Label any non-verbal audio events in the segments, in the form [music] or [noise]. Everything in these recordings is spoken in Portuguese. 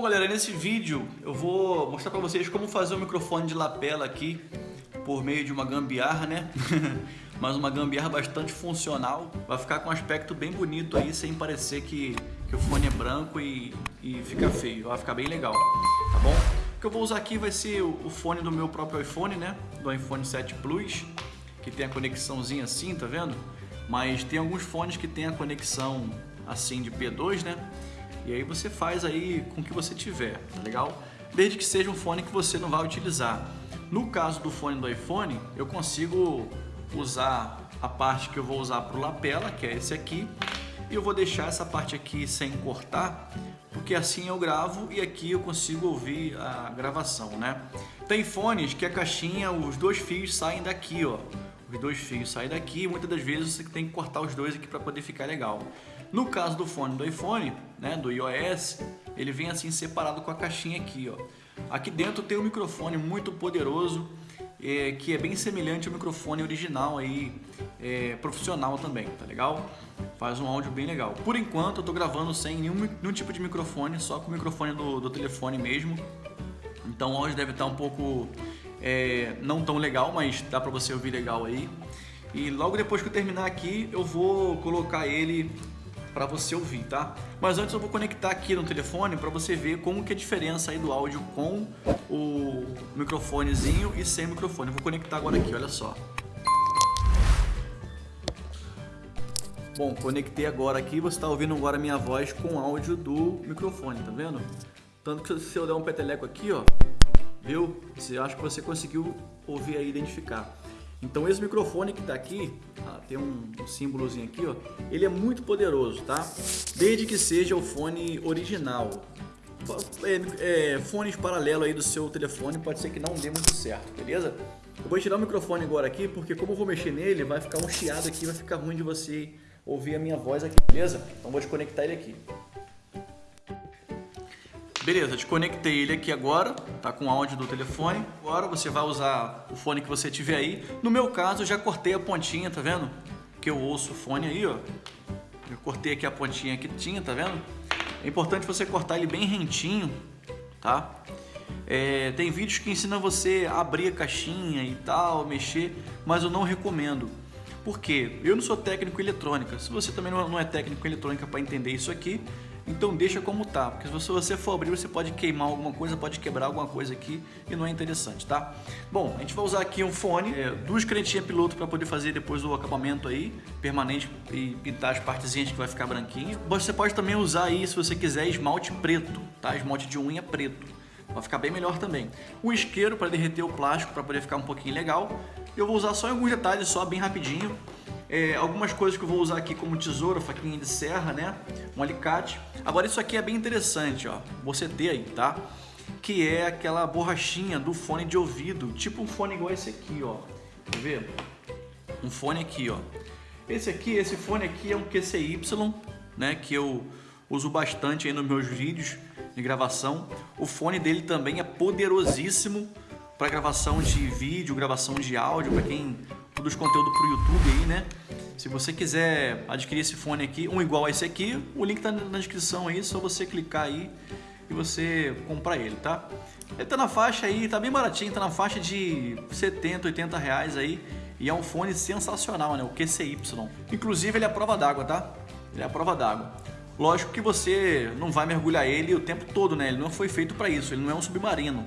Bom galera, nesse vídeo eu vou mostrar para vocês como fazer o microfone de lapela aqui por meio de uma gambiarra, né? [laughs] Mas uma gambiarra bastante funcional. Vai ficar com um aspecto bem bonito aí, sem parecer que, que o fone é branco e, e fica feio. Vai ficar bem legal, tá bom? O que eu vou usar aqui vai ser o, o fone do meu próprio iPhone, né? Do iPhone 7 Plus, que tem a conexãozinha assim, tá vendo? Mas tem alguns fones que tem a conexão assim de P2, né? E aí você faz aí com o que você tiver, tá legal? Desde que seja um fone que você não vai utilizar. No caso do fone do iPhone, eu consigo usar a parte que eu vou usar para o lapela, que é esse aqui, e eu vou deixar essa parte aqui sem cortar, porque assim eu gravo e aqui eu consigo ouvir a gravação, né? Tem fones que a caixinha, os dois fios saem daqui, ó. Os dois fios saem daqui, muitas das vezes você tem que cortar os dois aqui para poder ficar legal. No caso do fone do iPhone, né, do iOS, ele vem assim separado com a caixinha aqui, ó. Aqui dentro tem um microfone muito poderoso, é, que é bem semelhante ao microfone original aí, é, profissional também, tá legal? Faz um áudio bem legal. Por enquanto eu tô gravando sem nenhum, nenhum tipo de microfone, só com o microfone do, do telefone mesmo. Então o áudio deve estar um pouco é, não tão legal, mas dá pra você ouvir legal aí. E logo depois que eu terminar aqui, eu vou colocar ele para você ouvir, tá? Mas antes eu vou conectar aqui no telefone para você ver como que é a diferença aí do áudio com o microfonezinho e sem microfone. Eu vou conectar agora aqui, olha só. Bom, conectei agora aqui, você está ouvindo agora a minha voz com áudio do microfone, tá vendo? Tanto que se eu der um peteleco aqui, ó, viu? Você acha que você conseguiu ouvir aí, identificar. Então esse microfone que está aqui, ah, tem um, símbolozinho aqui, ó, ele é muito poderoso, tá? Desde que seja o fone original. É, é, fones paralelos aí do seu telefone pode ser que não dê muito certo, beleza? Eu vou tirar o microfone agora aqui, porque como eu vou mexer nele, vai ficar um chiado aqui, vai ficar ruim de você ouvir a minha voz aqui, beleza? Então vou desconectar ele aqui. Beleza, desconectei ele aqui agora, tá com o áudio do telefone. Agora você vai usar o fone que você tiver aí. No meu caso, eu já cortei a pontinha, tá vendo? Que eu ouço o fone aí, ó. Eu cortei aqui a pontinha que tinha, tá vendo? É importante você cortar ele bem rentinho, tá? É, tem vídeos que ensinam você a abrir a caixinha e tal, mexer, mas eu não recomendo. Por quê? Eu não sou técnico em eletrônica. Se você também não é técnico em eletrônica para entender isso aqui, então deixa como tá, porque se você for abrir você pode queimar alguma coisa, pode quebrar alguma coisa aqui e não é interessante, tá? Bom, a gente vai usar aqui um fone, é, duas canetinhas piloto para poder fazer depois o acabamento aí, permanente e pintar as partezinhas que vai ficar branquinho. Você pode também usar aí, se você quiser, esmalte preto, tá? Esmalte de unha preto. Vai ficar bem melhor também. Um isqueiro para derreter o plástico, para poder ficar um pouquinho legal. Eu vou usar só alguns detalhes, só bem rapidinho. É, algumas coisas que eu vou usar aqui como tesoura, faquinha de serra, né? Um alicate. Agora isso aqui é bem interessante, ó. Você ter aí, tá? Que é aquela borrachinha do fone de ouvido, tipo um fone igual esse aqui, ó. Quer ver? Um fone aqui, ó. Esse aqui, esse fone aqui é um QCY, né? Que eu uso bastante aí nos meus vídeos de gravação. O fone dele também é poderosíssimo para gravação de vídeo, gravação de áudio, para quem produz conteúdo para o YouTube aí, né? Se você quiser adquirir esse fone aqui, um igual a esse aqui, o link tá na descrição aí, só você clicar aí e você comprar ele, tá? Ele tá na faixa aí, tá bem baratinho, tá na faixa de 70, 80 reais aí e é um fone sensacional, né? O QCY. Inclusive ele é a prova d'água, tá? Ele é a prova d'água. Lógico que você não vai mergulhar ele o tempo todo, né? Ele não foi feito para isso, ele não é um submarino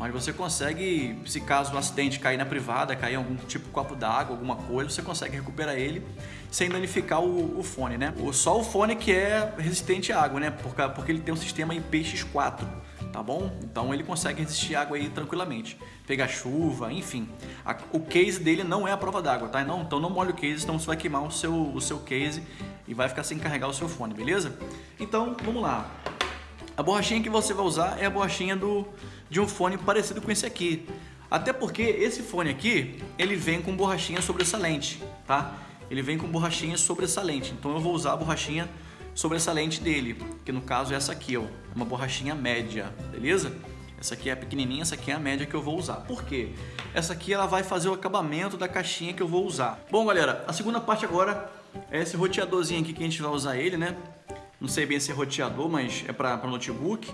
mas você consegue, se caso o acidente cair na privada, cair algum tipo de copo d'água, alguma coisa, você consegue recuperar ele sem danificar o, o, fone, né? Só o fone que é resistente à água, né? Porque, porque ele tem um sistema IPX4, tá bom? Então ele consegue resistir à água aí tranquilamente. Pegar chuva, enfim. A, o case dele não é a prova d'água, tá? Não, então não molhe o case, senão você vai queimar o seu, o seu case e vai ficar sem carregar o seu fone, beleza? Então, vamos lá. A borrachinha que você vai usar é a borrachinha do, de um fone parecido com esse aqui. Até porque esse fone aqui, ele vem com borrachinha sobressalente, tá? Ele vem com borrachinha sobressalente. Então eu vou usar a borrachinha sobressalente dele, que no caso é essa aqui, ó, uma borrachinha média, beleza? Essa aqui é a pequenininha, essa aqui é a média que eu vou usar. Por quê? Essa aqui ela vai fazer o acabamento da caixinha que eu vou usar. Bom, galera, a segunda parte agora é esse roteadorzinho aqui que a gente vai usar ele, né? Não sei bem se é roteador, mas é para notebook.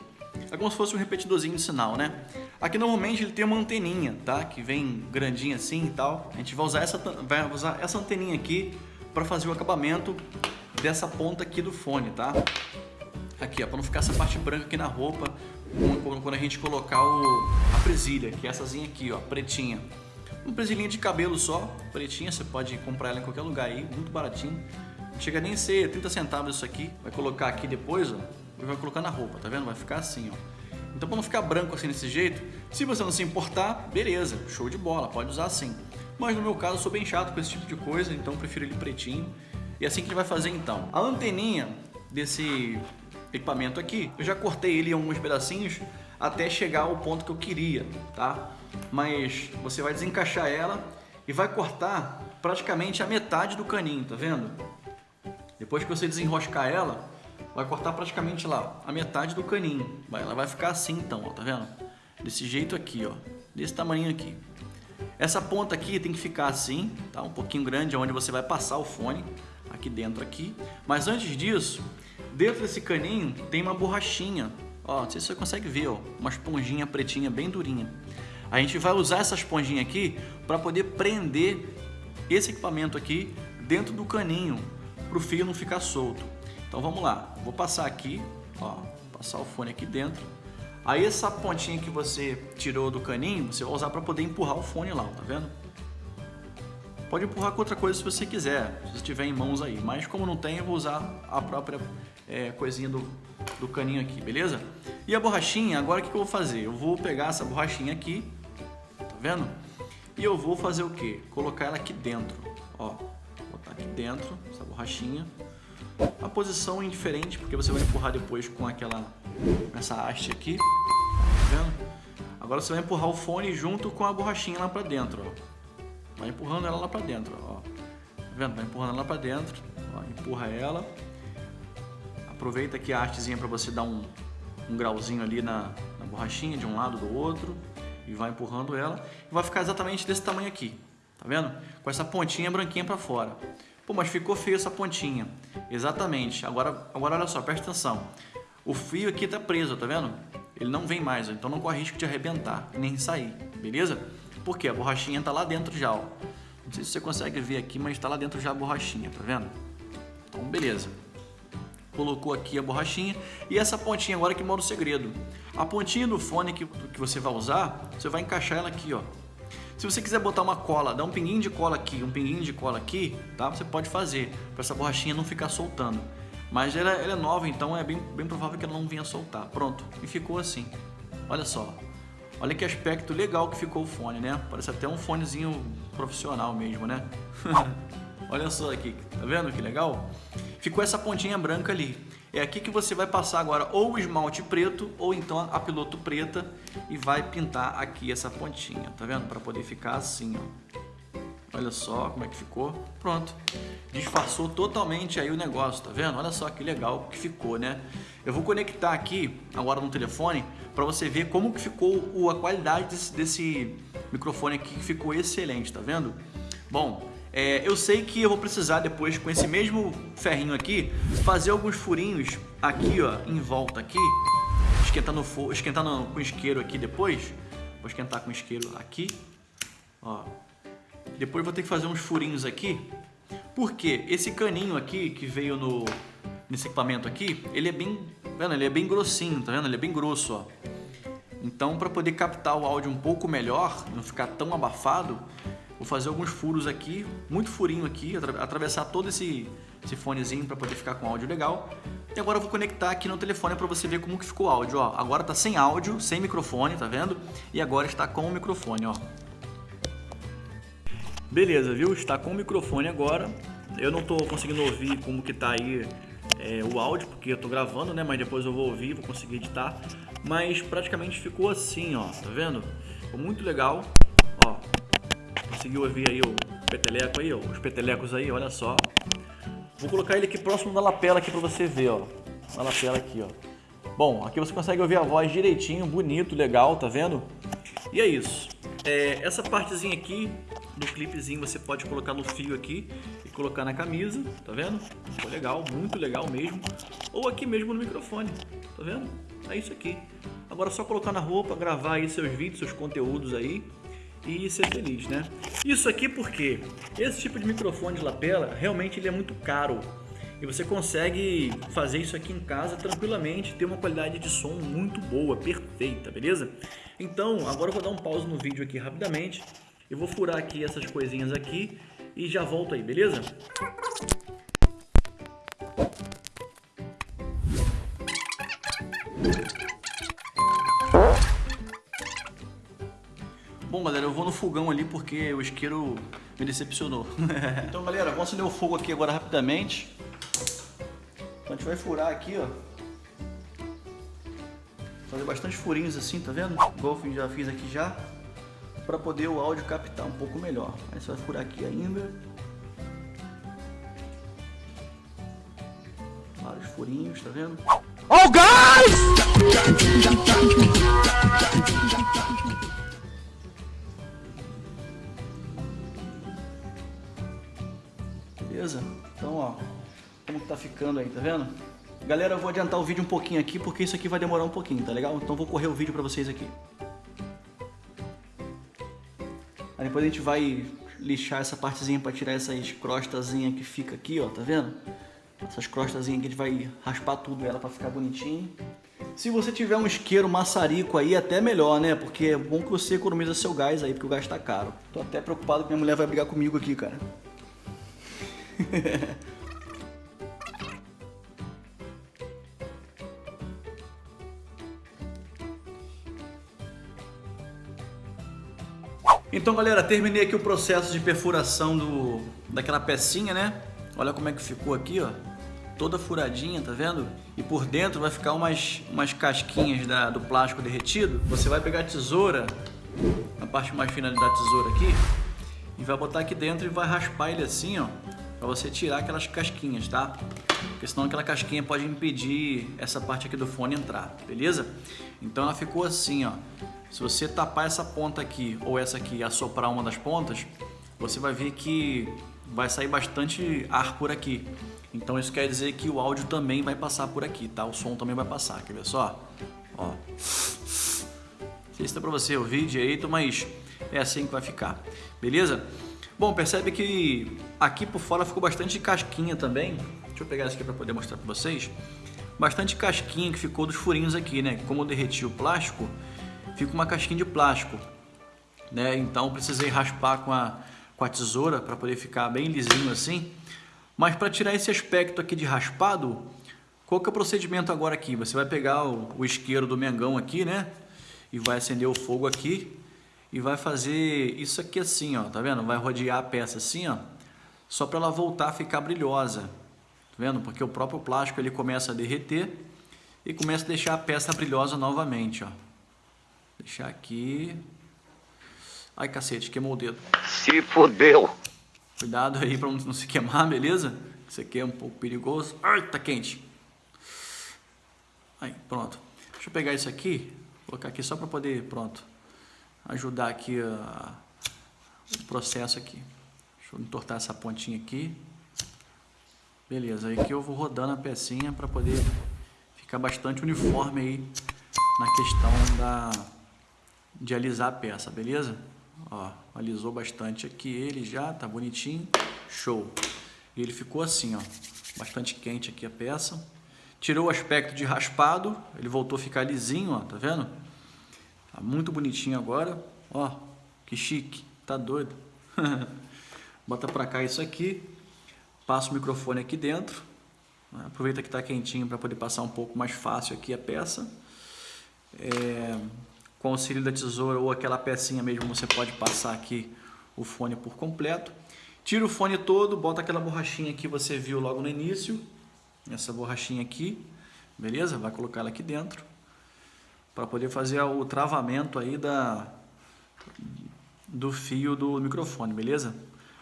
É como se fosse um repetidorzinho de sinal, né? Aqui normalmente ele tem uma anteninha, tá? Que vem grandinha assim e tal. A gente vai usar essa, vai usar essa anteninha aqui para fazer o acabamento dessa ponta aqui do fone, tá? Aqui, ó, para não ficar essa parte branca aqui na roupa quando a gente colocar o, a presilha, que éessazinha aqui, ó, pretinha. Uma presilhinha de cabelo só, pretinha, você pode comprar ela em qualquer lugar aí, muito baratinho. Chega nem a ser 30 centavos isso aqui. Vai colocar aqui depois, ó, e vai colocar na roupa, tá vendo? Vai ficar assim, ó. Então para não ficar branco assim desse jeito, se você não se importar, beleza, show de bola, pode usar assim. Mas no meu caso eu sou bem chato com esse tipo de coisa, então prefiro ele pretinho. E é assim que a gente vai fazer então. A anteninha desse equipamento aqui, eu já cortei ele em alguns pedacinhos até chegar ao ponto que eu queria, tá? Mas você vai desencaixar ela e vai cortar praticamente a metade do caninho, tá vendo? Depois que você desenroscar ela, vai cortar praticamente lá a metade do caninho. Ela vai ficar assim então, ó, tá vendo? Desse jeito aqui, ó, desse tamanho aqui. Essa ponta aqui tem que ficar assim, tá? Um pouquinho grande, onde você vai passar o fone, aqui dentro aqui. Mas antes disso, Dentro desse caninho tem uma borrachinha, ó, não sei se você consegue ver, ó, uma esponjinha pretinha bem durinha. A gente vai usar essa esponjinha aqui para poder prender esse equipamento aqui dentro do caninho, para o fio não ficar solto. Então vamos lá, vou passar aqui, ó, passar o fone aqui dentro. Aí essa pontinha que você tirou do caninho, você vai usar para poder empurrar o fone lá, tá vendo? Pode empurrar com outra coisa se você quiser, se tiver em mãos aí. Mas como não tem, eu vou usar a própria é, coisinha do, do caninho aqui, beleza? E a borrachinha, agora o que, eu vou fazer? Eu vou pegar essa borrachinha aqui, tá vendo? E eu vou fazer o que? Colocar ela aqui dentro, ó. Botar aqui dentro, borrachinha. A posição é indiferente, porque você vai empurrar depois com aquela, essa haste aqui, tá vendo? Agora você vai empurrar o fone junto com a borrachinha lá pra dentro, ó. Vai empurrando ela lá pra dentro, ó. Tá vendo? Vai empurrando ela pra dentro, ó. Empurra ela Aproveita aqui a hastezinha para você dar um, um grauzinho ali na, na borrachinha, de um lado do outro, e vai empurrando ela. E vai ficar exatamente desse tamanho aqui, tá vendo? Com essa pontinha branquinha para fora. Pô, mas ficou feio essa pontinha. Exatamente. Agora, agora olha só, presta atenção. O fio aqui tá preso, tá vendo? Ele não vem mais, então não corre risco de arrebentar, nem sair, beleza? Porque a borrachinha tá lá dentro já, ó. Não sei se você consegue ver aqui, mas tá lá dentro já a borrachinha, tá vendo? Então, beleza colocou aqui a borrachinha e essa pontinha agora que mora o segredo. A pontinha do fone que, que você vai usar, você vai encaixar ela aqui, ó. Se você quiser botar uma cola, dar um pinguinho de cola aqui, um pinguinho de cola aqui, tá? Você pode fazer, para essa borrachinha não ficar soltando. Mas ela, ela, é nova, então é bem, bem provável que ela não venha soltar. Pronto, e ficou assim. Olha só. Olha que aspecto legal que ficou o fone, né? Parece até um fonezinho profissional mesmo, né? [laughs] Olha só aqui, tá vendo que legal? Ficou essa pontinha branca ali. É aqui que você vai passar agora ou o esmalte preto ou então a piloto preta e vai pintar aqui essa pontinha, tá vendo? Para poder ficar assim, ó. Olha só como é que ficou. Pronto. Disfarçou totalmente aí o negócio, tá vendo? Olha só que legal que ficou, né? Eu vou conectar aqui agora no telefone para você ver como que ficou a qualidade desse, desse microfone aqui que ficou excelente, tá vendo? Bom, é, eu sei que eu vou precisar depois, com esse mesmo ferrinho aqui, fazer alguns furinhos aqui, ó, em volta aqui. Esquentar, no esquentar no, com isqueiro aqui depois. Vou esquentar com isqueiro aqui. Ó. Depois vou ter que fazer uns furinhos aqui. Porque esse caninho aqui que veio no, nesse equipamento aqui, ele é bem, vendo? Ele é bem grossinho, tá vendo? Ele é bem grosso, ó. Então, para poder captar o áudio um pouco melhor, não ficar tão abafado, Vou fazer alguns furos aqui, muito furinho aqui, atravessar todo esse, esse fonezinho para poder ficar com áudio legal. E agora eu vou conectar aqui no telefone para você ver como que ficou o áudio. Ó, agora tá sem áudio, sem microfone, tá vendo? E agora está com o microfone, ó. Beleza, viu? Está com o microfone agora. Eu não estou conseguindo ouvir como que tá aí é, o áudio, porque eu estou gravando, né? Mas depois eu vou ouvir, vou conseguir editar. Mas praticamente ficou assim, ó. Tá vendo? Ficou muito legal. Conseguiu ouvir aí o peteleco aí, ó, os petelecos aí, olha só. Vou colocar ele aqui próximo da lapela aqui para você ver, ó. Na lapela aqui, ó. Bom, aqui você consegue ouvir a voz direitinho, bonito, legal, tá vendo? E é isso. É, essa partezinha aqui do clipezinho você pode colocar no fio aqui e colocar na camisa, tá vendo? Ficou legal, muito legal mesmo. Ou aqui mesmo no microfone, tá vendo? É isso aqui. Agora é só colocar na roupa, gravar aí seus vídeos, seus conteúdos aí e ser feliz, né? Isso aqui porque esse tipo de microfone de lapela realmente ele é muito caro e você consegue fazer isso aqui em casa tranquilamente, ter uma qualidade de som muito boa, perfeita, beleza? Então, agora eu vou dar um pause no vídeo aqui rapidamente, eu vou furar aqui essas coisinhas aqui e já volto aí, beleza? No fogão ali porque o isqueiro me decepcionou. [laughs] então, galera, vamos acender o fogo aqui agora rapidamente. Então a gente vai furar aqui, ó. Fazer bastante furinhos assim, tá vendo? Igual eu já fiz aqui já. Pra poder o áudio captar um pouco melhor. Aí você vai furar aqui ainda. Vários furinhos, tá vendo? Oh, guys! Ficando aí, tá vendo? Galera, eu vou adiantar o vídeo um pouquinho aqui, porque isso aqui vai demorar um pouquinho, tá legal? Então vou correr o vídeo pra vocês aqui. Aí depois a gente vai lixar essa partezinha pra tirar essas crostazinhas que fica aqui, ó, tá vendo? Essas crostazinhas que a gente vai raspar tudo ela pra ficar bonitinho. Se você tiver um isqueiro maçarico aí, até melhor, né? Porque é bom que você economiza seu gás aí, porque o gás tá caro. Tô até preocupado que minha mulher vai brigar comigo aqui, cara. [laughs] Então, galera, terminei aqui o processo de perfuração do, daquela pecinha, né? Olha como é que ficou aqui, ó. Toda furadinha, tá vendo? E por dentro vai ficar umas, umas casquinhas da, do plástico derretido. Você vai pegar a tesoura, a parte mais fina da tesoura aqui, e vai botar aqui dentro e vai raspar ele assim, ó, para você tirar aquelas casquinhas, tá? Porque senão aquela casquinha pode impedir essa parte aqui do fone entrar, beleza? Então ela ficou assim, ó. Se você tapar essa ponta aqui ou essa aqui e assoprar uma das pontas, você vai ver que vai sair bastante ar por aqui. Então isso quer dizer que o áudio também vai passar por aqui, tá? O som também vai passar, quer ver só? Ó. Não sei se dá pra você ouvir direito, mas é assim que vai ficar, beleza? Bom, percebe que aqui por fora ficou bastante casquinha também. Deixa eu pegar isso aqui para poder mostrar para vocês. Bastante casquinha que ficou dos furinhos aqui, né? Como eu derreti o plástico, fica uma casquinha de plástico, né? Então precisei raspar com a, com a tesoura para poder ficar bem lisinho assim. Mas para tirar esse aspecto aqui de raspado, qual que é o procedimento agora aqui? Você vai pegar o, o isqueiro do mengão aqui, né? E vai acender o fogo aqui e vai fazer isso aqui assim, ó, tá vendo? Vai rodear a peça assim, ó, só para ela voltar a ficar brilhosa, tá vendo? Porque o próprio plástico ele começa a derreter e começa a deixar a peça brilhosa novamente, ó. Deixar aqui. Ai, cacete, queimou o dedo. Se fodeu. Cuidado aí para não se queimar, beleza? Isso aqui é um pouco perigoso. Ai, tá quente. Aí, pronto. Deixa eu pegar isso aqui, colocar aqui só para poder, pronto ajudar aqui a, o processo aqui. Deixa eu entortar essa pontinha aqui. Beleza, aí que eu vou rodando a pecinha para poder ficar bastante uniforme aí na questão da, de alisar a peça, beleza? Ó, alisou bastante aqui ele já, tá bonitinho, show. E ele ficou assim, ó, bastante quente aqui a peça. Tirou o aspecto de raspado, ele voltou a ficar lisinho, ó, tá vendo? Tá muito bonitinho agora. Ó, que chique. Tá doido. [laughs] Bota pra cá isso aqui. Passa o microfone aqui dentro. Aproveita que tá quentinho para poder passar um pouco mais fácil aqui a peça. É, com o auxílio da tesoura ou aquela pecinha mesmo, você pode passar aqui o fone por completo. Tira o fone todo, bota aquela borrachinha que você viu logo no início. Essa borrachinha aqui, beleza? Vai colocar ela aqui dentro para poder fazer o travamento aí da, do fio do microfone, beleza?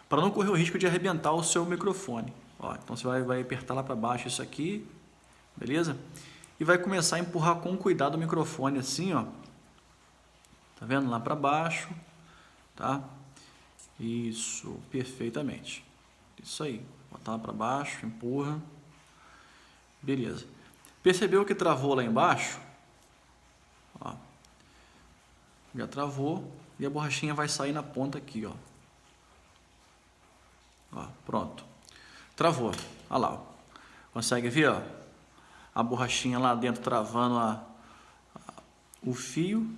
Para não correr o risco de arrebentar o seu microfone. Ó, então você vai, vai apertar lá para baixo isso aqui, beleza? E vai começar a empurrar com cuidado o microfone assim, ó. Tá vendo? Lá para baixo, tá? Isso, perfeitamente. Isso aí. Botar lá para baixo, empurra. Beleza. Percebeu que travou lá embaixo? Já travou e a borrachinha vai sair na ponta aqui, ó. Ó pronto. Travou. Olha lá. Ó. Consegue ver, ó? A borrachinha lá dentro travando a, a, o fio.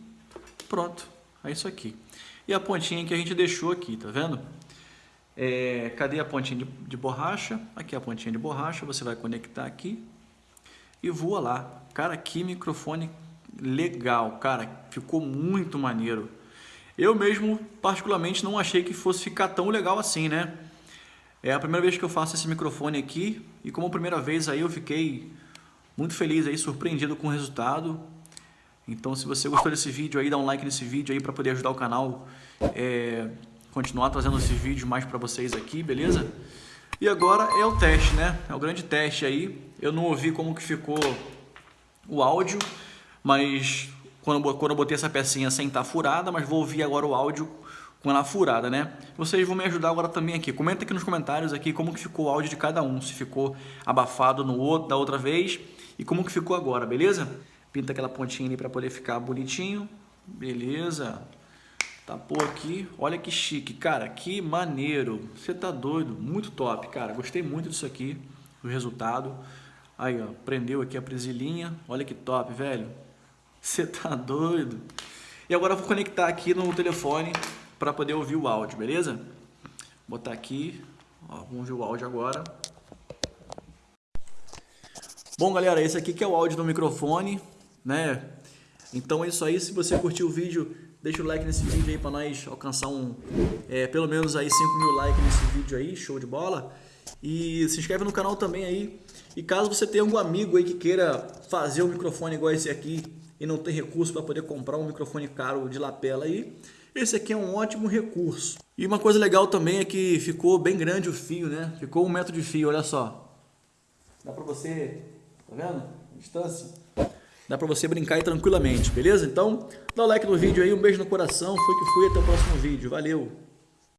Pronto. É isso aqui. E a pontinha que a gente deixou aqui, tá vendo? É, cadê a pontinha de, de borracha? Aqui a pontinha de borracha. Você vai conectar aqui e voa lá. Cara, que microfone legal, cara, ficou muito maneiro. Eu mesmo, particularmente, não achei que fosse ficar tão legal assim, né? É a primeira vez que eu faço esse microfone aqui e como primeira vez aí eu fiquei muito feliz aí, surpreendido com o resultado. Então se você gostou desse vídeo aí, dá um like nesse vídeo aí para poder ajudar o canal é, continuar trazendo esses vídeos mais para vocês aqui, beleza? E agora é o teste, né? É o grande teste aí. Eu não ouvi como que ficou o áudio, mas quando, quando eu botei essa pecinha sem estar tá furada, mas vou ouvir agora o áudio com ela furada, né? Vocês vão me ajudar agora também aqui. Comenta aqui nos comentários aqui como que ficou o áudio de cada um, se ficou abafado no outro da outra vez e como que ficou agora, beleza? Pinta aquela pontinha ali para poder ficar bonitinho. Beleza. Tapou aqui. Olha que chique, cara. Que maneiro. Você tá doido. Muito top, cara. Gostei muito disso aqui, o resultado. Aí, ó, prendeu aqui a presilhinha. Olha que top, velho. Você tá doido? E agora eu vou conectar aqui no telefone para poder ouvir o áudio, beleza? Vou botar aqui, ó, vamos ouvir o áudio agora. Bom, galera, esse aqui que é o áudio do microfone, né? Então é isso aí, se você curtiu o vídeo, deixa o like nesse vídeo aí para nós alcançar um, é, pelo menos aí 5 mil likes nesse vídeo aí, show de bola. E se inscreve no canal também aí. E caso você tenha algum amigo aí que queira fazer um microfone igual esse aqui e não tem recurso para poder comprar um microfone caro de lapela aí, esse aqui é um ótimo recurso. E uma coisa legal também é que ficou bem grande o fio, né? Ficou um metro de fio, olha só. Dá para você, tá vendo? Distância. Dá para você brincar aí tranquilamente, beleza? Então, dá o like no vídeo aí, um beijo no coração, foi que fui, até o próximo vídeo. Valeu!